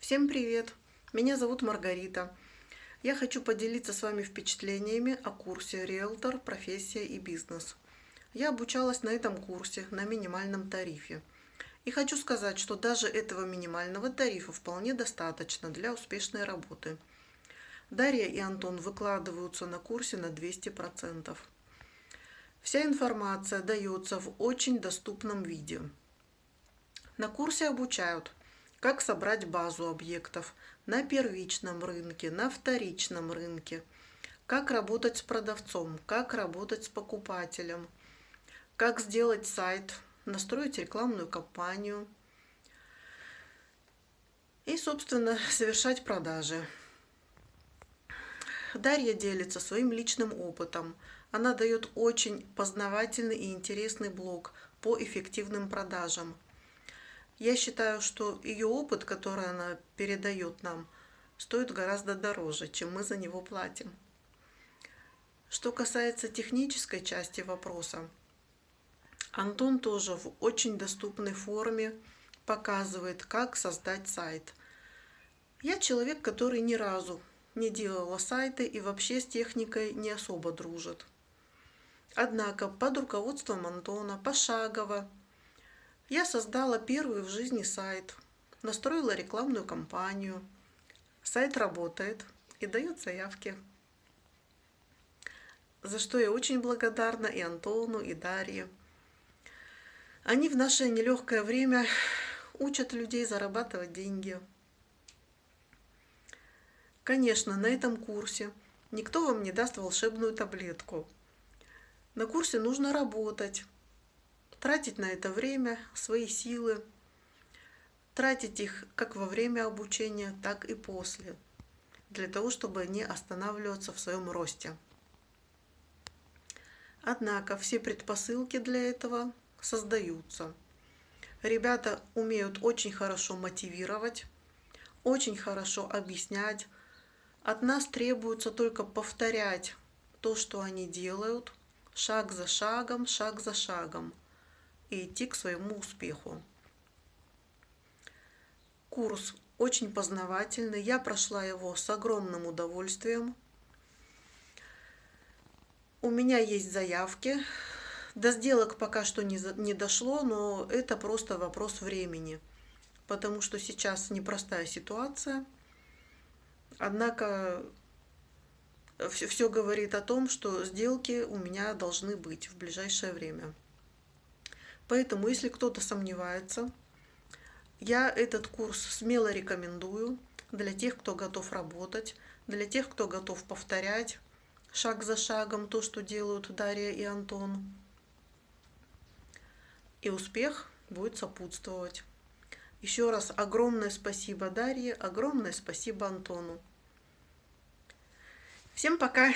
Всем привет! Меня зовут Маргарита. Я хочу поделиться с вами впечатлениями о курсе «Риэлтор. Профессия и бизнес». Я обучалась на этом курсе на минимальном тарифе. И хочу сказать, что даже этого минимального тарифа вполне достаточно для успешной работы. Дарья и Антон выкладываются на курсе на 200%. Вся информация дается в очень доступном виде. На курсе обучают – как собрать базу объектов на первичном рынке, на вторичном рынке, как работать с продавцом, как работать с покупателем, как сделать сайт, настроить рекламную кампанию? И, собственно, совершать продажи. Дарья делится своим личным опытом. Она дает очень познавательный и интересный блог по эффективным продажам – я считаю, что ее опыт, который она передает нам, стоит гораздо дороже, чем мы за него платим. Что касается технической части вопроса, Антон тоже в очень доступной форме показывает, как создать сайт. Я человек, который ни разу не делала сайты и вообще с техникой не особо дружит. Однако под руководством Антона пошагово я создала первый в жизни сайт, настроила рекламную кампанию. Сайт работает и дает заявки. За что я очень благодарна и Антону, и Дарье. Они в наше нелегкое время учат людей зарабатывать деньги. Конечно, на этом курсе никто вам не даст волшебную таблетку. На курсе нужно работать, тратить на это время, свои силы, тратить их как во время обучения, так и после, для того, чтобы не останавливаться в своем росте. Однако все предпосылки для этого создаются. Ребята умеют очень хорошо мотивировать, очень хорошо объяснять. От нас требуется только повторять то, что они делают, шаг за шагом, шаг за шагом – и идти к своему успеху. Курс очень познавательный, я прошла его с огромным удовольствием. У меня есть заявки, до сделок пока что не, не дошло, но это просто вопрос времени, потому что сейчас непростая ситуация. Однако все, все говорит о том, что сделки у меня должны быть в ближайшее время. Поэтому, если кто-то сомневается, я этот курс смело рекомендую для тех, кто готов работать, для тех, кто готов повторять шаг за шагом то, что делают Дарья и Антон. И успех будет сопутствовать. Еще раз огромное спасибо Дарье, огромное спасибо Антону. Всем пока!